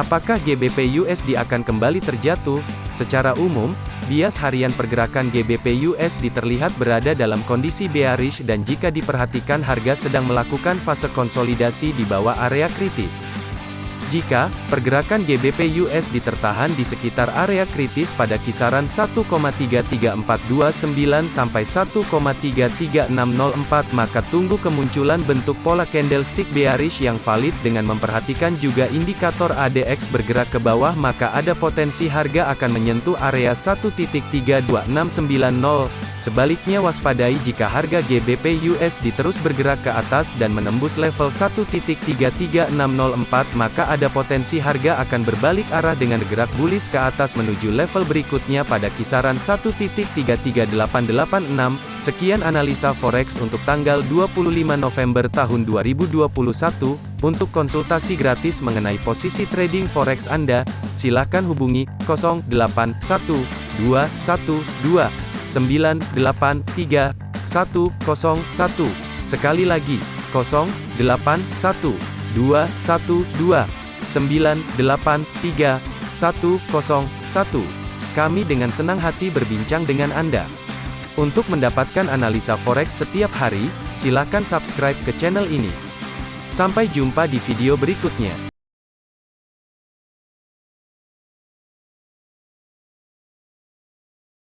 Apakah GBP USD akan kembali terjatuh? Secara umum, bias harian pergerakan GBP USD terlihat berada dalam kondisi bearish dan jika diperhatikan harga sedang melakukan fase konsolidasi di bawah area kritis. Jika pergerakan GBP USD tertahan di sekitar area kritis pada kisaran 1,33429 sampai 1,33604 maka tunggu kemunculan bentuk pola candlestick bearish yang valid dengan memperhatikan juga indikator ADX bergerak ke bawah maka ada potensi harga akan menyentuh area 1.32690 Sebaliknya waspadai jika harga GBP USD terus bergerak ke atas dan menembus level 1.33604 maka ada potensi harga akan berbalik arah dengan gerak bullish ke atas menuju level berikutnya pada kisaran 1.33886. Sekian analisa forex untuk tanggal 25 November tahun 2021. Untuk konsultasi gratis mengenai posisi trading forex Anda, silakan hubungi 081212 983 101. Sekali lagi, 081 212 983 101. Kami dengan senang hati berbincang dengan Anda. Untuk mendapatkan analisa forex setiap hari, silakan subscribe ke channel ini. Sampai jumpa di video berikutnya.